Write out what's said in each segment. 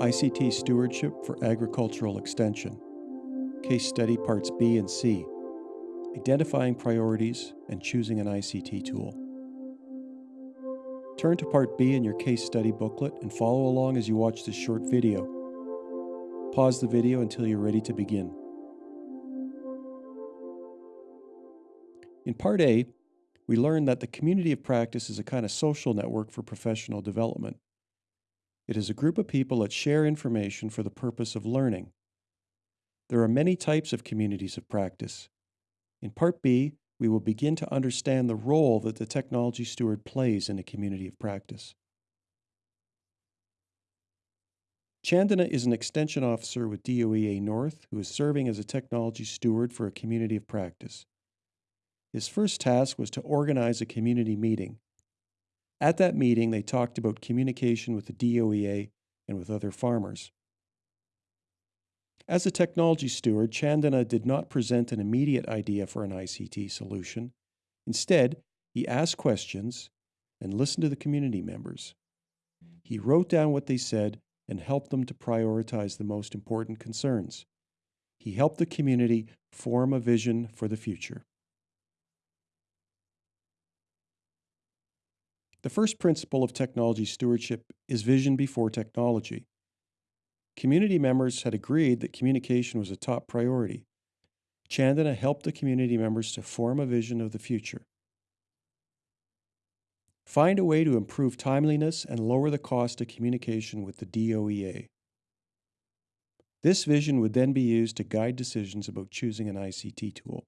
ICT Stewardship for Agricultural Extension, Case Study Parts B and C, Identifying Priorities and Choosing an ICT Tool. Turn to Part B in your case study booklet and follow along as you watch this short video. Pause the video until you're ready to begin. In Part A, we learned that the community of practice is a kind of social network for professional development. It is a group of people that share information for the purpose of learning. There are many types of communities of practice. In Part B, we will begin to understand the role that the technology steward plays in a community of practice. Chandana is an extension officer with DOEA North who is serving as a technology steward for a community of practice. His first task was to organize a community meeting. At that meeting, they talked about communication with the DOEA and with other farmers. As a technology steward, Chandana did not present an immediate idea for an ICT solution. Instead, he asked questions and listened to the community members. He wrote down what they said and helped them to prioritize the most important concerns. He helped the community form a vision for the future. The first principle of technology stewardship is vision before technology. Community members had agreed that communication was a top priority. Chandana helped the community members to form a vision of the future. Find a way to improve timeliness and lower the cost of communication with the DOEA. This vision would then be used to guide decisions about choosing an ICT tool.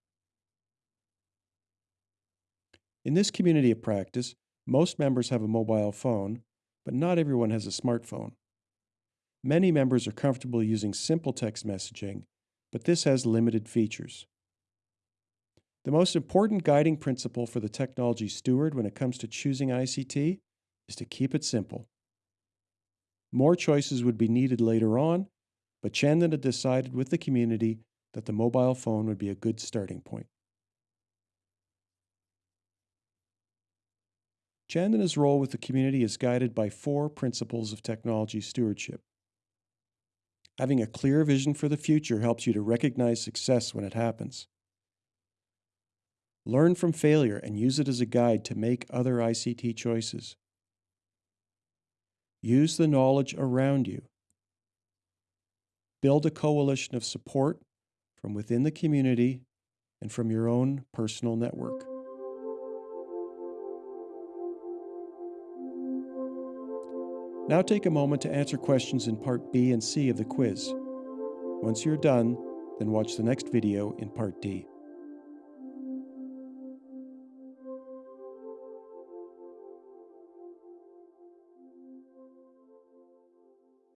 In this community of practice, most members have a mobile phone, but not everyone has a smartphone. Many members are comfortable using simple text messaging, but this has limited features. The most important guiding principle for the technology steward when it comes to choosing ICT is to keep it simple. More choices would be needed later on, but Chandana decided with the community that the mobile phone would be a good starting point. Chandana's role with the community is guided by four principles of technology stewardship. Having a clear vision for the future helps you to recognize success when it happens. Learn from failure and use it as a guide to make other ICT choices. Use the knowledge around you. Build a coalition of support from within the community and from your own personal network. Now take a moment to answer questions in Part B and C of the quiz. Once you're done, then watch the next video in Part D.